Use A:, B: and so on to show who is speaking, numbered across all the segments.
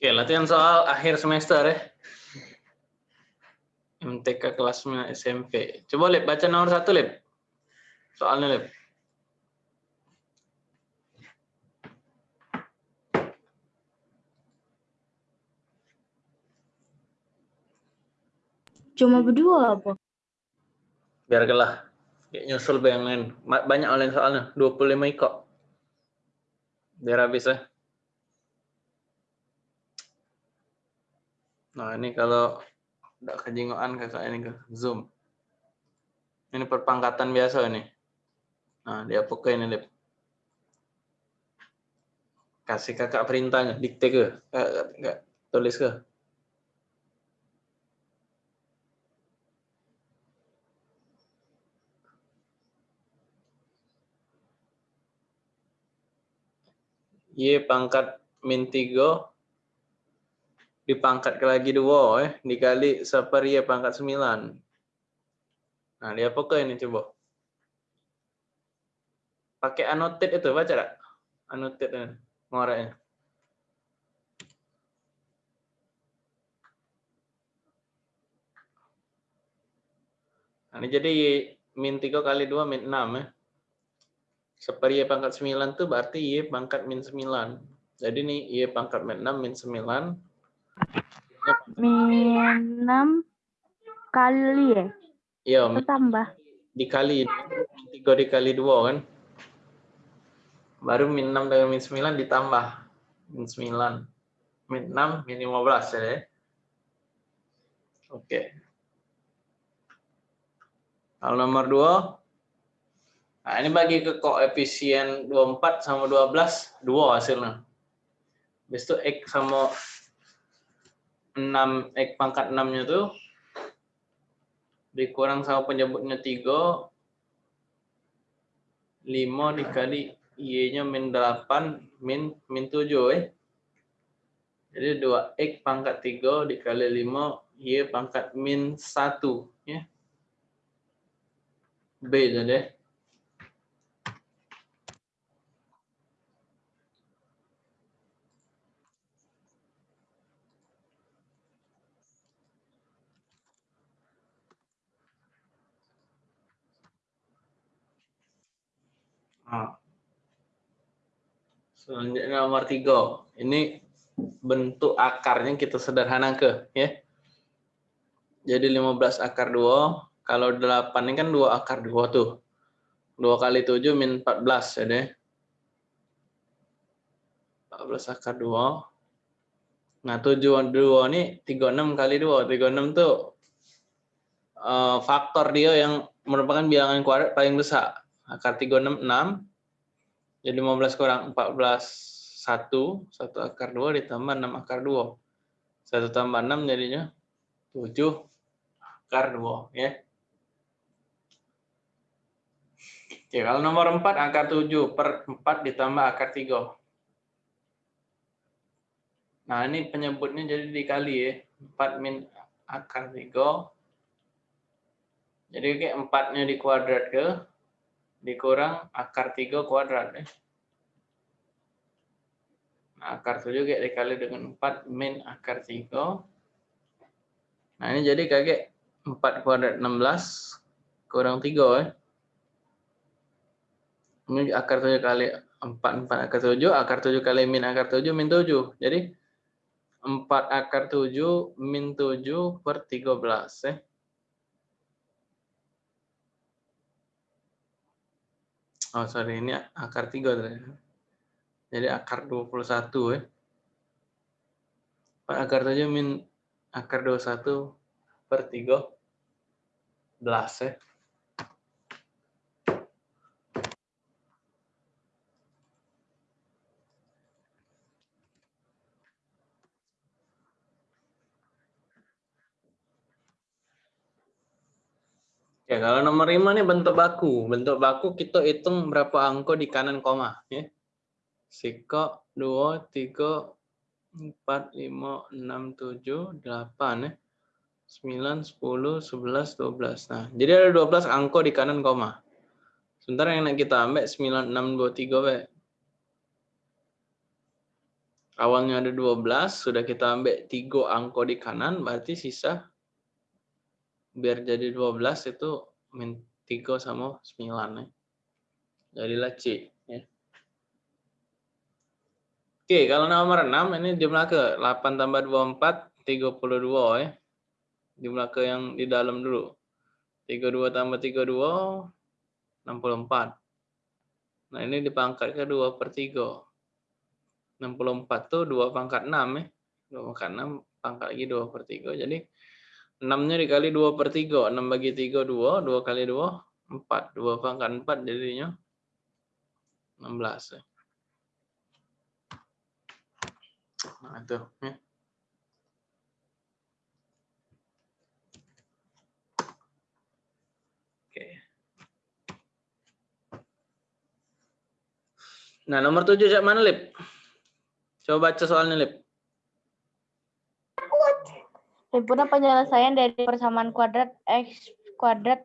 A: Oke, latihan soal akhir semester ya. MTK kelas 9 SMP. Coba Lip, baca nomor satu Lip. Soalnya Lip.
B: Cuma berdua apa?
A: Biar gelah. Kayak nyusul yang lain. Banyak online soalnya. 25 ikut. Biar habis ya. Nah, ini kalau tidak kejingoan kakak ini ke zoom. Ini perpangkatan biasa ini. Nah, dia pakai ini, Lip. Kasih kakak perintahnya, dikte ke? Enggak, enggak. Tulis ke? Y pangkat min 3 dipangkat ke lagi dua eh dikali seper y pangkat 9. Nah, dia apa ini coba? Pakai annotate itu baca tak? Annotate ini ngoreknya. Nah, ini jadi min 3 kali 2 min 6 ya. Seper y pangkat 9 itu berarti y pangkat min 9. Jadi ini y pangkat min 6 min 9
B: Min 6 kali ya?
A: Iya.
B: Tambah.
A: Dikali, 3 dikali 2 kan. Baru min 6 dengan min 9 ditambah. Min 9. Min 6, min 15 ya. Oke. Kalau nomor 2. Nah, ini bagi ke koefisien 24 sama 12, 2 hasilnya. Habis itu X sama 6 X pangkat 6-nya tuh dikurang sama penyebutnya 3 5 dikali Y-nya min 8 min min 7 eh. Jadi 2X pangkat 3 dikali 5 Y pangkat min 1 ya. B jadi. Selanjutnya nomor tiga. Ini bentuk akarnya kita sederhana ke, ya. Jadi 15 akar 2. Kalau 8 ini kan 2 akar 2 tuh. 2 kali 7 min 14 ya deh. 14 akar 2. Nah 7 2 ini 36 kali 2. 36 tuh uh, faktor dia yang merupakan bilangan kuadrat paling besar akar 36 6 jadi 15 kurang 14 1 1 akar 2 ditambah 6 akar 2 1 tambah 6 jadinya 7 akar 2 ya. Oke, kalau nomor 4 akar 7 per 4 ditambah akar 3 Nah, ini penyebutnya jadi dikali ya. 4 min akar 3. Jadi kayak 4-nya dikuadrat ke dikurang akar 3 kuadrat. Eh. Nah, akar 7 kayak dikali dengan 4 min akar 3. Nah, ini jadi kakek 4 kuadrat 16 kurang 3. Eh. Ini akar 7 kali 4, 4 akar 7, akar 7 kali min akar 7, min 7. Jadi 4 akar 7 min 7 per 13. Eh. Oh, sorry, ini akar 3 tadi. Jadi akar 21 ya. Akar 7 min akar 21 per 13 ya. Ya, kalau nomor 5 ini bentuk baku. Bentuk baku kita hitung berapa angka di kanan koma. Ya. Siko 2, 3, 4, 5, 6, 7, 8. Ya. 9, 10, 11, 12. Nah, jadi ada 12 angka di kanan koma. Sebentar yang kita ambil 9, 6, 2, 3. Be. Awalnya ada 12, sudah kita ambil 3 angko di kanan, berarti sisa biar jadi 12 itu min 3 sama 9. Ya. Jadilah C. Ya. Oke, kalau nomor 6 ini jumlah ke 8 tambah 24, 32 ya. Jumlah ke yang di dalam dulu. 32 tambah 32, 64. Nah ini dipangkat ke 2 per 3. 64 tuh 2 pangkat 6 ya. 2 pangkat 6 pangkat lagi 2 per 3. Jadi 6-nya dikali 2 per 3. 6 bagi 3 2. 2 kali 2 4. 2 pangkat 4 jadinya 16 ya. Nah itu ya. Oke. Nah, nomor 7 cak mana, Lip? Coba baca soalnya, Lip.
B: Sempurna penyelesaian dari persamaan kuadrat X kuadrat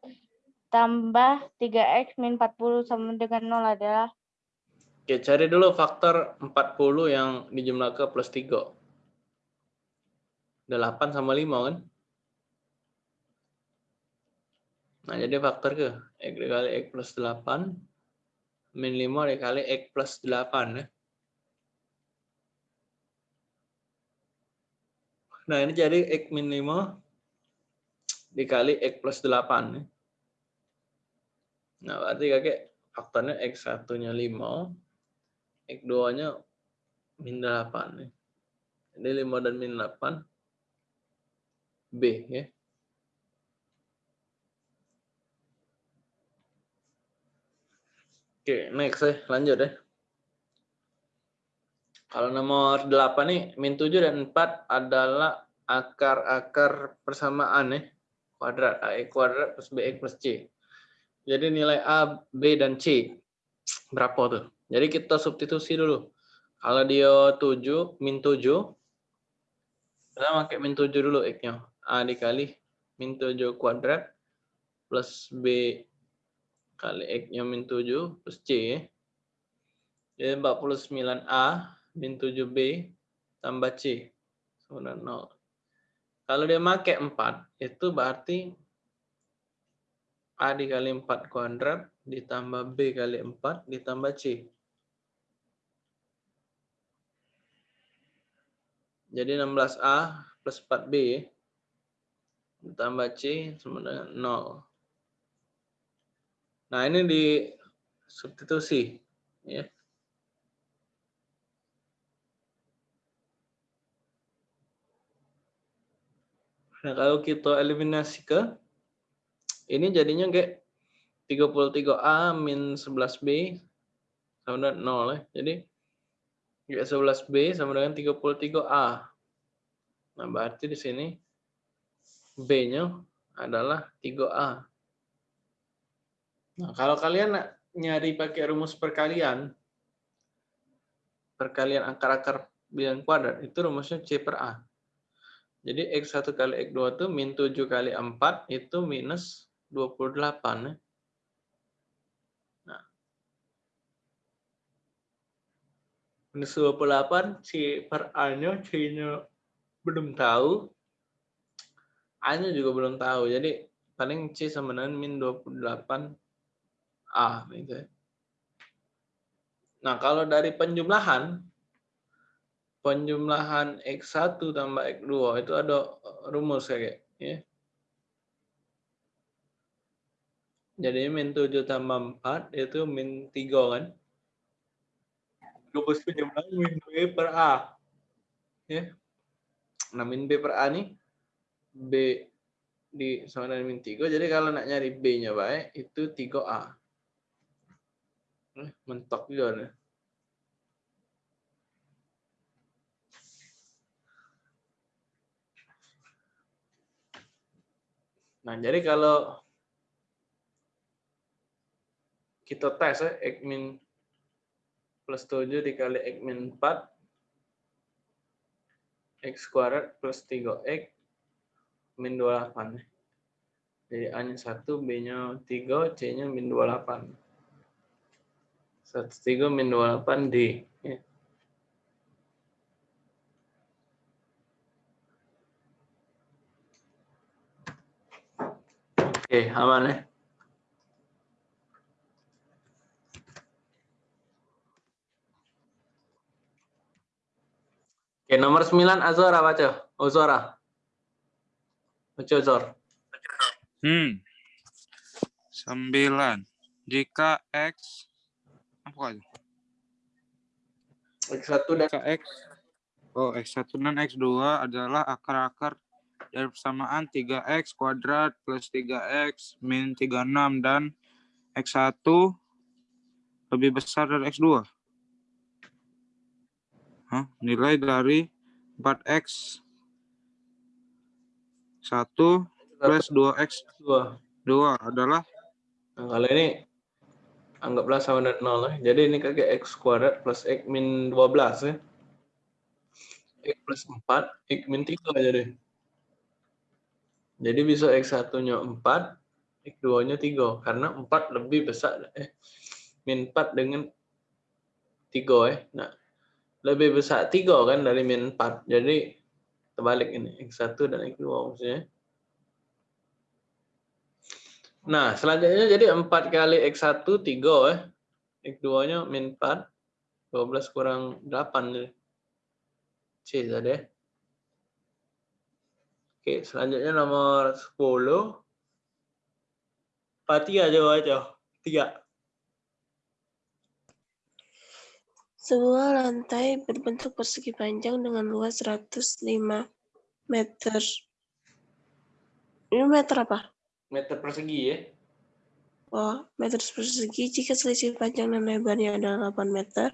B: tambah 3X min 40 sama dengan 0 adalah
A: Oke, cari dulu faktor 40 yang dijumlah ke plus 3. 8 sama 5 kan? Nah, jadi faktor ke X dikali X plus 8 min 5 dikali X plus 8 ya. Nah, ini jadi X min 5 dikali X plus 8. Ya. Nah, berarti kakek faktornya X satunya 5, X 2-nya min 8. Ya. Jadi 5 dan min 8, B. ya. Oke, next ya. Lanjut ya. Kalau nomor 8 nih, min 7 dan 4 adalah akar-akar persamaan ya. Kuadrat, AX kuadrat plus BX plus C. Jadi nilai A, B, dan C. Berapa tuh? Jadi kita substitusi dulu. Kalau dia 7, min 7. Kita pakai min 7 dulu X-nya. A dikali min 7 kuadrat plus B kali X-nya min 7 plus C. Jadi 49A min 7B tambah C. Sama 0. Kalau dia pakai 4, itu berarti A dikali 4 kuadrat ditambah B kali 4 ditambah C. Jadi 16A plus 4B ditambah C sama dengan 0. Nah, ini di substitusi. Ya. Nah, kalau kita eliminasi ke ini jadinya kayak 33A min 11B sama dengan 0 ya. Jadi kayak 11B sama dengan 33A. Nah, berarti di sini B-nya adalah 3A. Nah, kalau kalian nyari pakai rumus perkalian, perkalian akar-akar bilangan kuadrat, itu rumusnya C per A. Jadi X1 kali X2 itu min 7 kali 4 itu minus 28. Ya. Nah. Minus 28, C per A-nya, C-nya belum tahu. A-nya juga belum tahu. Jadi paling C sama dengan min 28 A. Gitu ya. Nah, kalau dari penjumlahan, penjumlahan X1 tambah X2 itu ada rumus kayak ya. Jadi min 7 tambah 4 itu min 3 kan. Rumus penjumlahan min B per A. Ya. Nah, min B per A nih B di sama dengan min 3. Jadi kalau nak nyari B-nya baik itu 3A. Mentok juga nih. Nah, jadi kalau kita tes ya, X min plus 7 dikali X min 4, X kuadrat plus 3X min 28. Jadi A-nya 1, B-nya 3, C-nya min 28. 1, 3 min 28, D. Ya. Oke, aman ya. Oke, nomor 9 Azora baca. Azora. Baca Azor.
C: Hmm. Sembilan. Jika X apa itu?
A: X1 dan
C: Jika X Oh, X1 dan X2 adalah akar-akar dari persamaan 3X kuadrat plus 3X min 36 dan X1 lebih besar dari X2. Hah? Nilai dari 4X 1 plus 2X
A: 2.
C: 2 adalah
A: Nah, kalau ini anggaplah sama dengan 0 ya. Jadi ini kakek X kuadrat plus X min 12 ya. X plus 4, X min 3 jadi. Jadi bisa X1-nya 4, X2-nya 3. Karena 4 lebih besar. Eh, min 4 dengan 3 ya. Nah, lebih besar 3 kan dari min 4. Jadi terbalik ini. X1 dan X2 maksudnya. Nah, selanjutnya jadi 4 kali X1, 3 ya. X2-nya min 4. 12 kurang 8. Jadi. C tadi ya. Oke, selanjutnya nomor 10. Pati aja aja. 3.
D: Sebuah lantai berbentuk persegi panjang dengan luas 105 meter. Ini meter apa?
A: Meter persegi ya.
D: Oh, meter persegi jika selisih panjang dan lebarnya adalah 8 meter,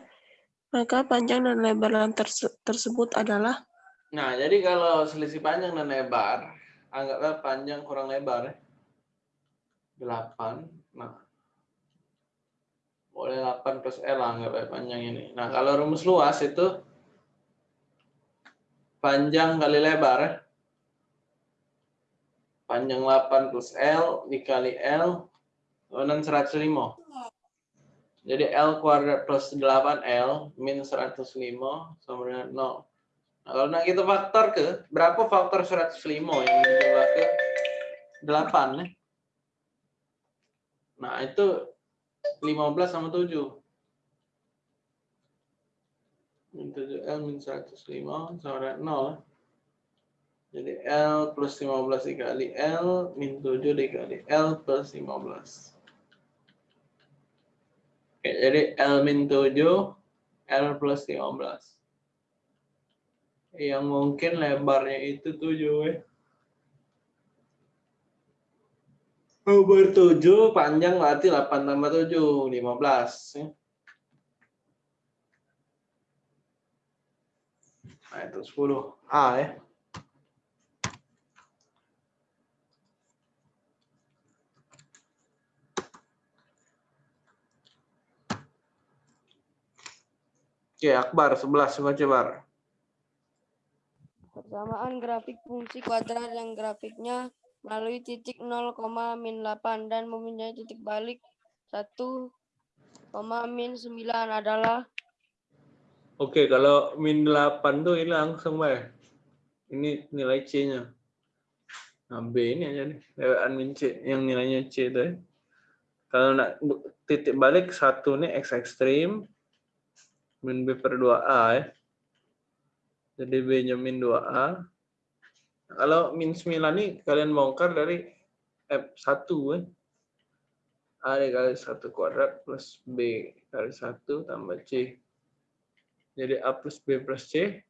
D: maka panjang dan lebar lantai terse- tersebut adalah
A: Nah, jadi kalau selisih panjang dan lebar, anggaplah panjang kurang lebar ya. 8. Nah, boleh 8 plus L lah anggaplah panjang ini. Nah, kalau rumus luas itu panjang kali lebar ya. Panjang 8 plus L dikali L, dan 105. Jadi L kuadrat plus 8L min 105 sama dengan 0. Nah, kalau nak kita faktor ke, berapa faktor 105 yang dijumlah ke 8 ya? Nah, itu 15 sama 7. Min 7L min 105 sama dengan 0. Jadi L plus 15 dikali L min 7 dikali L plus 15. Oke, jadi L min 7, L plus 15. Yang mungkin lebarnya itu 7 ya. Lebar 7, panjang berarti 8 tambah 7, 15. ya. Nah, itu 10. A ya. Oke, Akbar 11 coba coba.
E: Persamaan grafik fungsi kuadrat yang grafiknya melalui titik 0, min 8 dan mempunyai titik balik 1, min 9 adalah
A: Oke, kalau min 8 tuh ini langsung baik. Ini nilai C-nya. Nah, B ini aja nih, lewat min C yang nilainya C itu ya. Kalau nak titik balik satu nih X ekstrim min B per 2A ya. Jadi B-nya min 2A. Kalau min 9 nih kalian bongkar dari F1 ya. A dikali 1 kuadrat plus B kali 1 tambah C. Jadi A plus B plus C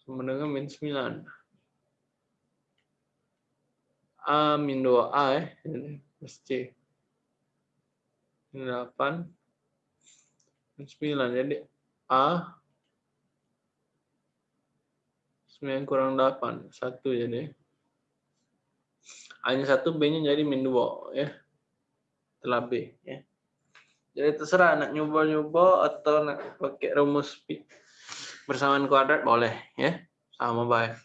A: sama dengan min 9. A min 2A ya, jadi plus C. Min 8 min 9. Jadi A 9 kurang 8, 1 jadi. A-nya 1, B-nya jadi min 2 ya. Setelah B ya. Jadi terserah nak nyoba-nyoba atau nak pakai rumus pi- bersamaan kuadrat boleh ya. Sama baik.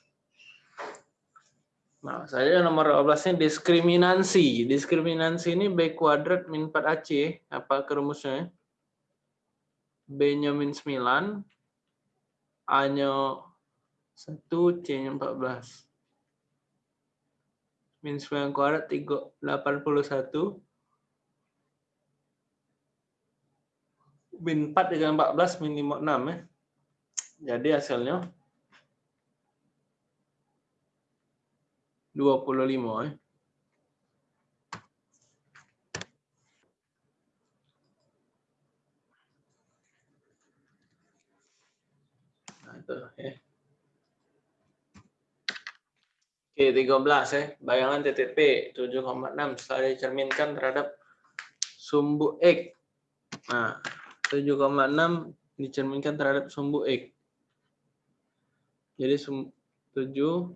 A: Nah, saya nomor 12 ini diskriminasi. Diskriminasi ini B kuadrat min 4AC. Apa ke rumusnya? B-nya min 9. A-nya 1, C-nya 14. min 9 kuadrat 3, 81. Min 4 dengan 14 min 56 ya. Jadi hasilnya 25 ya. Nah, itu ya. Oke, 13 ya. Bayangan titik P 7,6 setelah dicerminkan terhadap sumbu X. Nah, 7,6 dicerminkan terhadap sumbu X. Jadi sum 7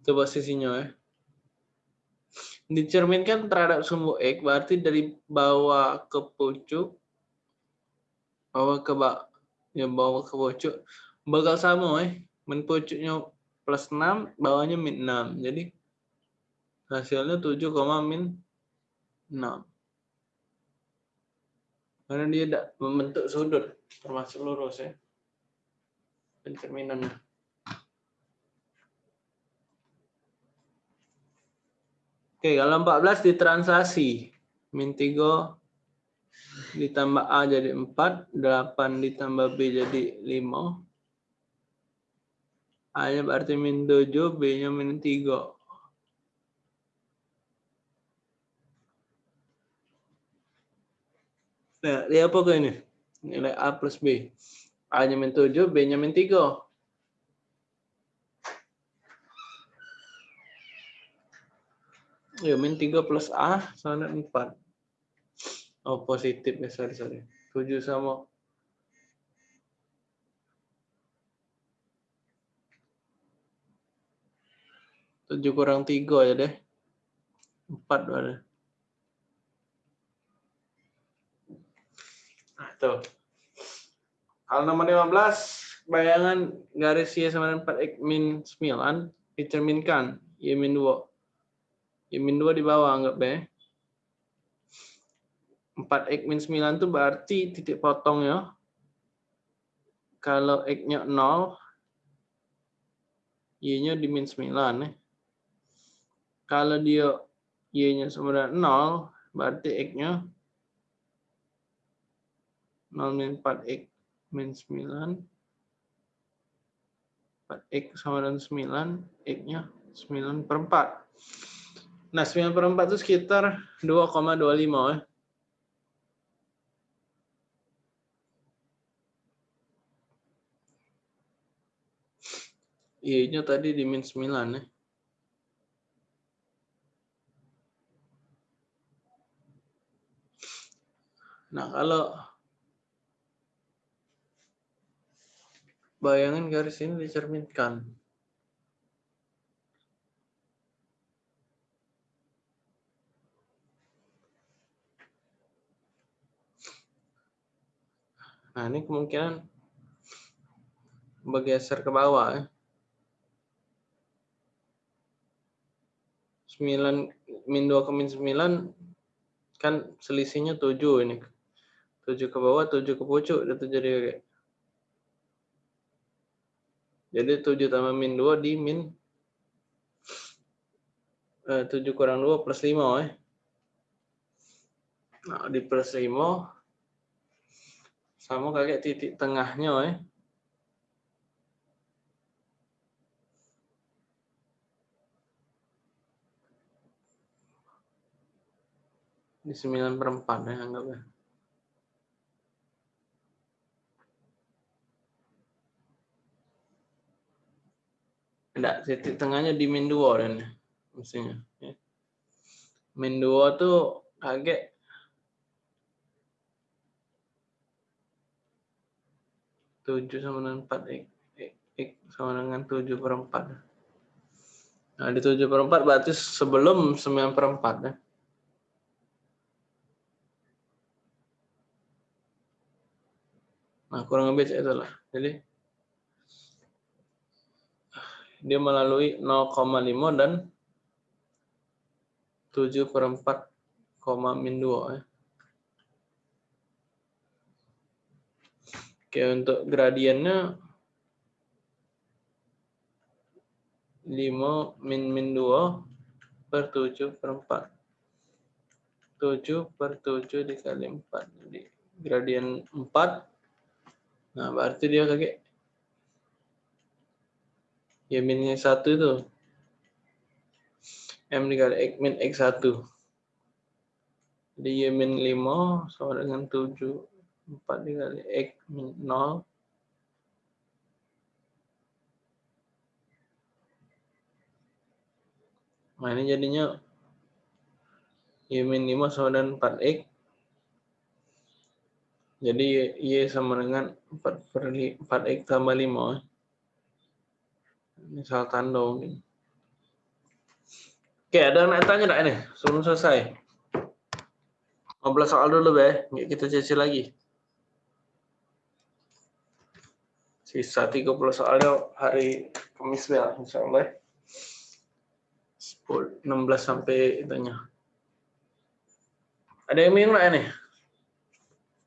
A: itu posisinya ya. Dicerminkan terhadap sumbu X berarti dari bawah ke pucuk bawah ke bawah ya bawah ke pucuk bakal sama eh. Min pucuknya plus 6 bawahnya min 6 jadi hasilnya 7, min 6 karena dia tidak membentuk sudut termasuk lurus ya pencerminannya. Oke, kalau 14 ditranslasi. Min 3 ditambah A jadi 4, 8 ditambah B jadi 5. A-nya berarti min 7, B-nya min 3. Nah, lihat apa ke ini? Nilai A plus B. A-nya min 7, B-nya min 3. Ya, min 3 plus A sama 4. Oh, positif ya, sorry, sorry. 7 sama tujuh kurang tiga ya deh. Empat ada. Nah, tuh. Hal nomor 15, bayangan garis Y sama dengan 4X min 9 dicerminkan Y min 2. Y min 2 di bawah anggap ya. 4x min 9 itu berarti titik potong ya. Kalau x-nya 0, y-nya di min 9 ya. Kalau dia y-nya sama dengan 0, berarti x-nya 0 min 4x min 9. 4x sama dengan 9, x-nya 9 per 4. Nah, 9 per 4 itu sekitar 2,25 ya. Y-nya tadi di min 9 ya. Nah, kalau bayangan garis ini dicerminkan. Nah, ini kemungkinan bergeser ke bawah ya. 9 min 2 ke min 9 kan selisihnya 7 ini. 7 ke bawah, 7 ke pucuk itu jadi kayak jadi 7 tambah min 2 di min eh, 7 kurang 2 plus 5 eh. Nah, di plus 5 sama kayak titik tengahnya eh. Di 9 per 4 ya anggapnya. Enggak, titik tengahnya di min 2 dan mestinya. Ya. Min 2 tuh kaget tujuh sama dengan empat x, sama dengan tujuh per empat. Nah di tujuh per empat berarti sebelum sembilan per empat ya. Nah, kurang lebih itu lah. Jadi dia melalui 0,5 dan 7 per 4, min 2 ya. Oke, untuk gradiennya 5 min min 2 per 7 per 4. 7 per 7 dikali 4. Jadi gradien 4. Nah, berarti dia kakek. Ya minnya 1 itu. M dikali X min X1. Jadi Y min 5 sama dengan 7. 4 dikali X min 0. Nah ini jadinya Y min 5 sama dengan 4X. Jadi Y sama dengan 4 per 4X tambah 5. Ini salah tanda mungkin. Oke, ada yang nak tanya tak ini? Sebelum selesai. 15 soal dulu. Nggak kita cicil lagi. Sisa 30 soalnya hari Kamis, Be. Insya Allah. 10, 16 sampai itunya. Ada yang bingung nggak ini?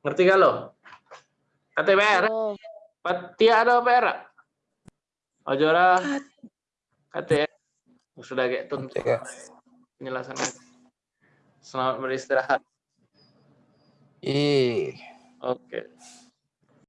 A: Ngerti kalau? KTPR?
E: Oh,
A: Patia ada PR? Ojora? KTR? Sudah kayak tuntuk penjelasannya. Selamat beristirahat.
C: Ih.
A: Oke.